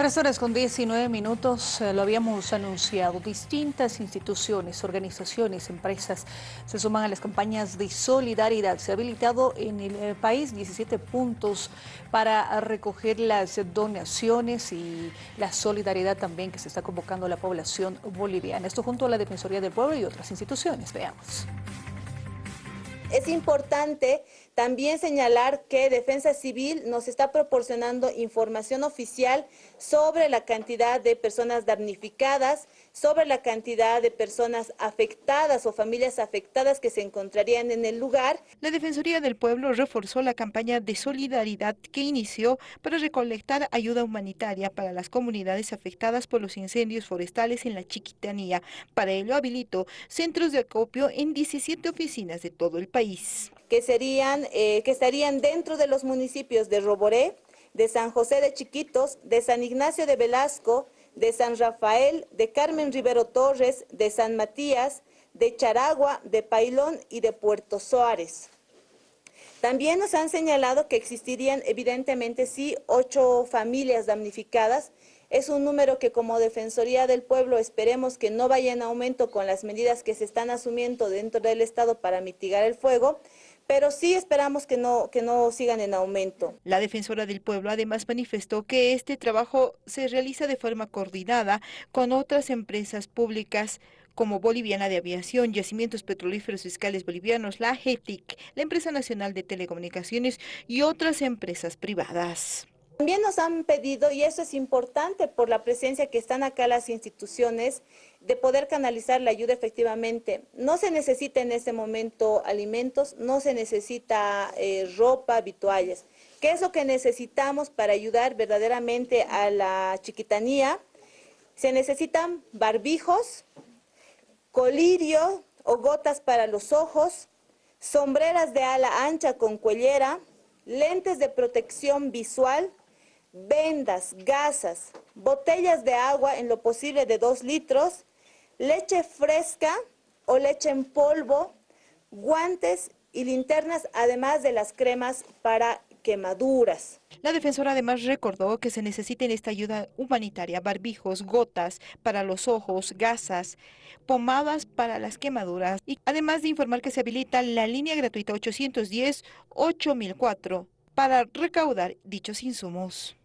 Tres horas con 19 minutos, eh, lo habíamos anunciado, distintas instituciones, organizaciones, empresas se suman a las campañas de solidaridad. Se ha habilitado en el eh, país 17 puntos para recoger las donaciones y la solidaridad también que se está convocando a la población boliviana. Esto junto a la Defensoría del Pueblo y otras instituciones. Veamos. Es importante también señalar que Defensa Civil nos está proporcionando información oficial sobre la cantidad de personas damnificadas, sobre la cantidad de personas afectadas o familias afectadas que se encontrarían en el lugar. La Defensoría del Pueblo reforzó la campaña de solidaridad que inició para recolectar ayuda humanitaria para las comunidades afectadas por los incendios forestales en la Chiquitanía. Para ello habilitó centros de acopio en 17 oficinas de todo el país que, serían, eh, que estarían dentro de los municipios de Roboré, de San José de Chiquitos, de San Ignacio de Velasco, de San Rafael, de Carmen Rivero Torres, de San Matías, de Charagua, de Pailón y de Puerto Suárez. También nos han señalado que existirían evidentemente sí ocho familias damnificadas. Es un número que como Defensoría del Pueblo esperemos que no vaya en aumento con las medidas que se están asumiendo dentro del Estado para mitigar el fuego, pero sí esperamos que no, que no sigan en aumento. La defensora del pueblo además manifestó que este trabajo se realiza de forma coordinada con otras empresas públicas como Boliviana de Aviación, Yacimientos Petrolíferos Fiscales Bolivianos, la GETIC, la Empresa Nacional de Telecomunicaciones y otras empresas privadas. También nos han pedido, y eso es importante por la presencia que están acá las instituciones, de poder canalizar la ayuda efectivamente. No se necesita en este momento alimentos, no se necesita eh, ropa, vituallas. ¿Qué es lo que necesitamos para ayudar verdaderamente a la chiquitanía? Se necesitan barbijos, colirio o gotas para los ojos, sombreras de ala ancha con cuellera, lentes de protección visual, vendas, gasas, botellas de agua en lo posible de 2 litros, leche fresca o leche en polvo, guantes y linternas, además de las cremas para quemaduras. La defensora además recordó que se necesita en esta ayuda humanitaria barbijos, gotas para los ojos, gasas, pomadas para las quemaduras y además de informar que se habilita la línea gratuita 810-8004 para recaudar dichos insumos.